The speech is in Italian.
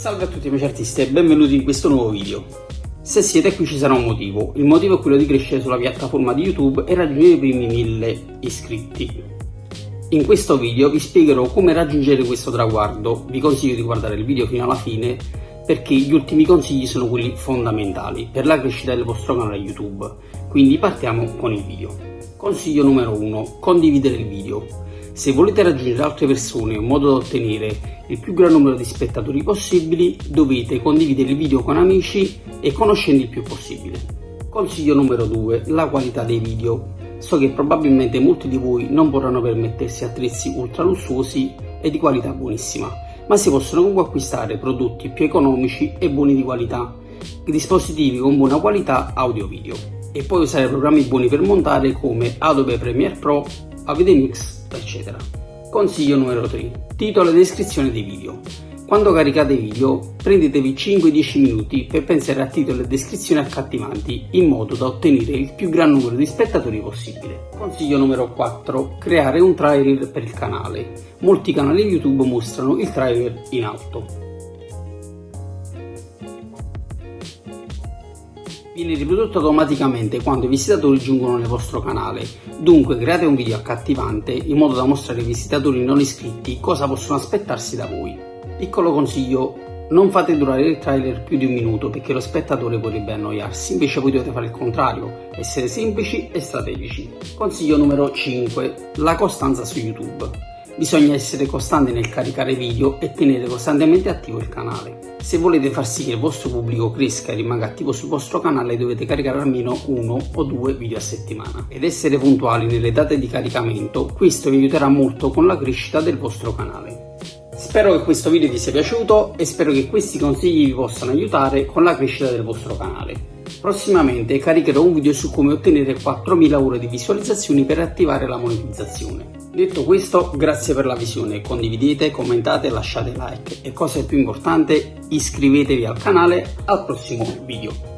Salve a tutti amici artisti e benvenuti in questo nuovo video. Se siete qui ci sarà un motivo, il motivo è quello di crescere sulla piattaforma di YouTube e raggiungere i primi 1000 iscritti. In questo video vi spiegherò come raggiungere questo traguardo, vi consiglio di guardare il video fino alla fine perché gli ultimi consigli sono quelli fondamentali per la crescita del vostro canale YouTube, quindi partiamo con il video. Consiglio numero 1, condividere il video. Se volete raggiungere altre persone in modo da ottenere il più gran numero di spettatori possibili, dovete condividere il video con amici e conoscendo il più possibile. Consiglio numero 2, la qualità dei video. So che probabilmente molti di voi non vorranno permettersi attrezzi ultra lussuosi e di qualità buonissima, ma si possono comunque acquistare prodotti più economici e buoni di qualità, dispositivi con buona qualità audio-video e poi usare programmi buoni per montare come Adobe Premiere Pro, Avid Mix, eccetera. Consiglio numero 3. Titolo e descrizione dei video. Quando caricate video, prendetevi 5-10 minuti per pensare a titolo e descrizioni accattivanti in modo da ottenere il più gran numero di spettatori possibile. Consiglio numero 4. Creare un trailer per il canale. Molti canali YouTube mostrano il trailer in alto. Viene riprodotto automaticamente quando i visitatori giungono nel vostro canale, dunque create un video accattivante in modo da mostrare ai visitatori non iscritti cosa possono aspettarsi da voi. Piccolo consiglio, non fate durare il trailer più di un minuto perché lo spettatore potrebbe annoiarsi, invece voi dovete fare il contrario, essere semplici e strategici. Consiglio numero 5, la costanza su YouTube. Bisogna essere costanti nel caricare video e tenere costantemente attivo il canale. Se volete far sì che il vostro pubblico cresca e rimanga attivo sul vostro canale dovete caricare almeno uno o due video a settimana. Ed essere puntuali nelle date di caricamento, questo vi aiuterà molto con la crescita del vostro canale. Spero che questo video vi sia piaciuto e spero che questi consigli vi possano aiutare con la crescita del vostro canale. Prossimamente caricherò un video su come ottenere 4000 ore di visualizzazioni per attivare la monetizzazione. Detto questo, grazie per la visione, condividete, commentate, lasciate like. E cosa più importante, iscrivetevi al canale. Al prossimo video.